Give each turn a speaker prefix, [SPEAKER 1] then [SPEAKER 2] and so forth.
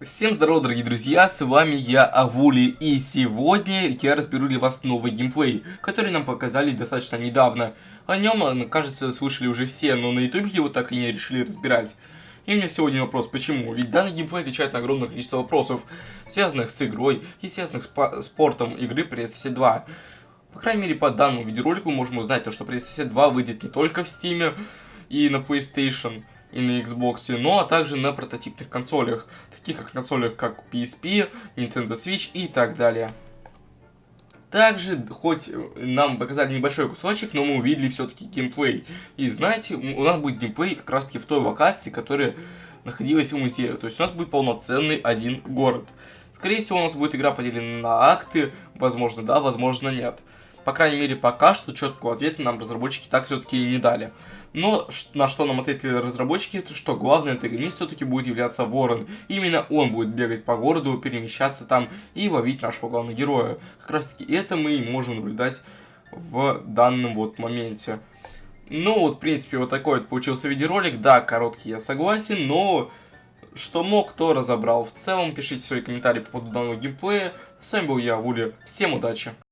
[SPEAKER 1] Всем здорово, дорогие друзья, с вами я, Авули, и сегодня я разберу для вас новый геймплей, который нам показали достаточно недавно. О нем, кажется, слышали уже все, но на ютубе его так и не решили разбирать. И у меня сегодня вопрос, почему? Ведь данный геймплей отвечает на огромное количество вопросов, связанных с игрой и связанных с спортом игры PSS 2. По крайней мере, по данному видеоролику мы можем узнать, то, что PSS 2 выйдет не только в Steam и на PlayStation, и на Xbox, но а также на прототипных консолях, таких как консолях как PSP, Nintendo Switch и так далее. Также, хоть нам показали небольшой кусочек, но мы увидели все-таки геймплей. И знаете, у нас будет геймплей как раз таки в той локации, которая находилась в музее. То есть у нас будет полноценный один город. Скорее всего, у нас будет игра поделена на акты, возможно да, возможно нет. По крайней мере, пока что четкого ответа нам разработчики так все-таки и не дали. Но на что нам ответили разработчики, это что главный антагонист все-таки будет являться Ворон. Именно он будет бегать по городу, перемещаться там и ловить нашего главного героя. Как раз таки это мы и можем наблюдать в данном вот моменте. Ну вот, в принципе, вот такой вот получился видеоролик. Да, короткий, я согласен, но что мог, то разобрал. В целом, пишите свои комментарии по поводу данного геймплея. С вами был я, Вули. Всем удачи!